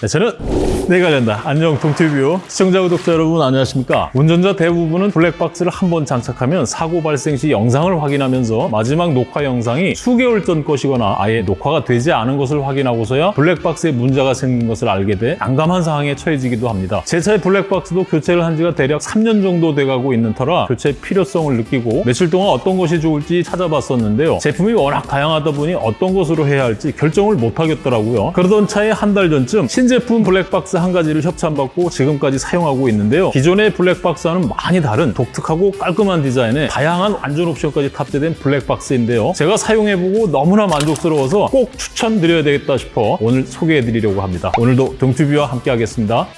네, 저는 내가 간다. 안녕 동티뷰 시청자 구독자 여러분 안녕하십니까? 운전자 대부분은 블랙박스를 한 번 장착하면 사고 발생 시 영상을 확인하면서 마지막 녹화 영상이 수개월 전 것이거나 아예 녹화가 되지 않은 것을 확인하고서야 블랙박스에 문제가 생긴 것을 알게 돼 난감한 상황에 처해지기도 합니다. 제 차의 블랙박스도 교체를 한 지가 대략 3년 정도 돼가고 있는 터라 교체 필요성을 느끼고 며칠 동안 어떤 것이 좋을지 찾아봤었는데요. 제품이 워낙 다양하다 보니 어떤 것으로 해야 할지 결정을 못 하겠더라고요. 그러던 차에 한 달 전쯤 신 제품 블랙박스 한 가지를 협찬받고 지금까지 사용하고 있는데요. 기존의 블랙박스와는 많이 다른 독특하고 깔끔한 디자인에 다양한 안전 옵션까지 탑재된 블랙박스인데요. 제가 사용해보고 너무나 만족스러워서 꼭 추천드려야 되겠다 싶어 오늘 소개해드리려고 합니다. 오늘도 동튜뷰와 함께 하겠습니다.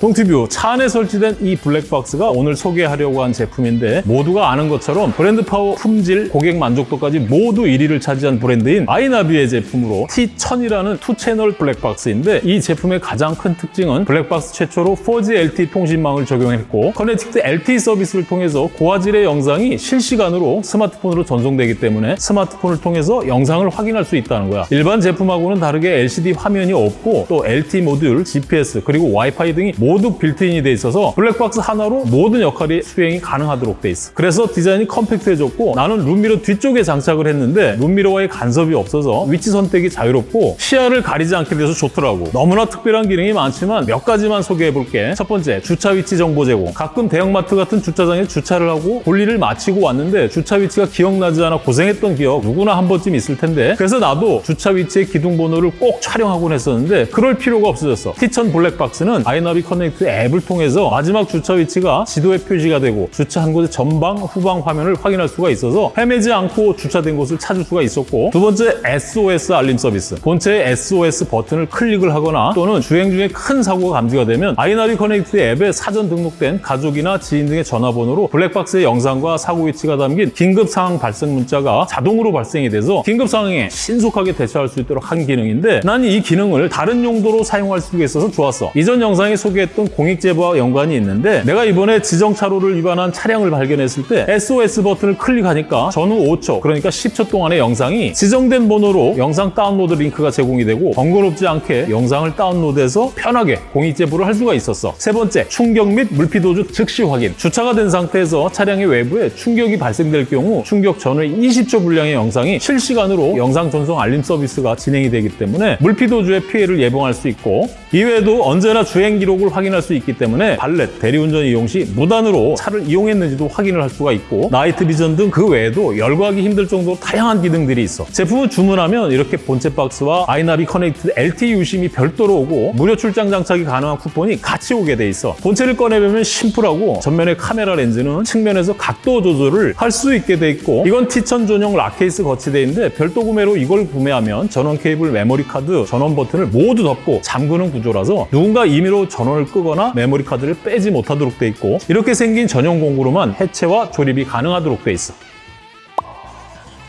동티뷰 차 안에 설치된 이 블랙박스가 오늘 소개하려고 한 제품인데 모두가 아는 것처럼 브랜드 파워, 품질, 고객 만족도까지 모두 1위를 차지한 브랜드인 아이나비의 제품으로 T1000이라는 two채널 블랙박스인데 이 제품의 가장 큰 특징은 블랙박스 최초로 4G LTE 통신망을 적용했고 connected LTE 서비스를 통해서 고화질의 영상이 실시간으로 스마트폰으로 전송되기 때문에 스마트폰을 통해서 영상을 확인할 수 있다는 거야. 일반 제품하고는 다르게 LCD 화면이 없고 또 LTE 모듈, GPS 그리고 와이파이 등이 모두 built-in이 돼 있어서 블랙박스 하나로 모든 역할이 수행이 가능하도록 돼 있어. 그래서 디자인이 컴팩트해졌고 나는 룸미러 뒤쪽에 장착을 했는데 룸미러와의 간섭이 없어서 위치 선택이 자유롭고 시야를 가리지 않게 돼서 좋더라고. 너무나 특별한 기능이 많지만 몇 가지만 소개해 볼게. 첫 번째, 주차 위치 정보 제공. 가끔 대형마트 같은 주차장에 주차를 하고 볼일을 마치고 왔는데 주차 위치가 기억나지 않아 고생했던 기억 누구나 한 번쯤 있을 텐데 그래서 나도 주차 위치의 기둥 번호를 꼭 촬영하곤 했었는데 그럴 필요가 없어졌어. T천 블랙박스는 아이나비 커넥트 앱을 통해서 마지막 주차 위치가 지도에 표시가 되고 주차한 곳의 전방, 후방 화면을 확인할 수가 있어서 헤매지 않고 주차된 곳을 찾을 수가 있었고 두 번째 SOS 알림 서비스. 본체의 SOS 버튼을 클릭을 하거나 또는 주행 중에 큰 사고가 감지가 되면 아이나비 커넥트 앱에 사전 등록된 가족이나 지인 등의 전화번호로 블랙박스의 영상과 사고 위치가 담긴 긴급 상황 발생 문자가 자동으로 발송이 돼서 긴급 상황에 신속하게 대처할 수 있도록 한 기능인데 난 이 기능을 다른 용도로 사용할 수가 있어서 좋았어. 이전 영상에 소개 했던 공익 제보와 연관이 있는데 내가 이번에 지정 차로를 위반한 차량을 발견했을 때 SOS 버튼을 클릭하니까 전후 5초 그러니까 10초 동안의 영상이 지정된 번호로 영상 다운로드 링크가 제공이 되고 번거롭지 않게 영상을 다운로드해서 편하게 공익 제보를 할 수가 있었어. 세 번째 충격 및 물피 도주 즉시 확인. 주차가 된 상태에서 차량의 외부에 충격이 발생될 경우 충격 전후의 20초 분량의 영상이 실시간으로 영상 전송 알림 서비스가 진행이 되기 때문에 물피 도주의 피해를 예방할 수 있고 이외에도 언제나 주행 기록을 확인할 수 있기 때문에 발렛, 대리운전 이용 시 무단으로 차를 이용했는지도 확인을 할 수가 있고 night vision 등 그 외에도 열거하기 힘들 정도로 다양한 기능들이 있어. 제품을 주문하면 이렇게 본체 박스와 아이나비 커넥트 LTE 유심이 별도로 오고 무료 출장 장착이 가능한 쿠폰이 같이 오게 돼 있어. 본체를 꺼내보면 심플하고 전면의 카메라 렌즈는 측면에서 각도 조절을 할 수 있게 돼 있고 이건 T1000 전용 lock케이스 거치돼 있는데 별도 구매로 이걸 구매하면 전원 케이블, 메모리 카드, 전원 버튼을 모두 덮고 잠그는 구조라서 누군가 임의로 전원을 끄거나 메모리 카드를 빼지 못하도록 돼 있고 이렇게 생긴 전용 공구로만 해체와 조립이 가능하도록 돼 있어.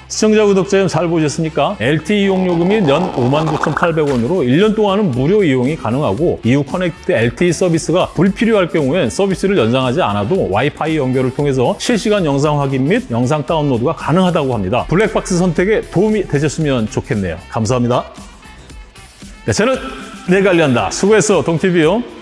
시청자 구독자 여러분 잘 보셨습니까? LTE 이용 요금이 연 59,800원으로 1년 동안은 무료 이용이 가능하고 이후 커넥트 LTE 서비스가 불필요할 경우엔 서비스를 연장하지 않아도 와이파이 연결을 통해서 실시간 영상 확인 및 영상 다운로드가 가능하다고 합니다. 블랙박스 선택에 도움이 되셨으면 좋겠네요. 감사합니다. 네, 저는 내관리한다 수고했어, 동티비요.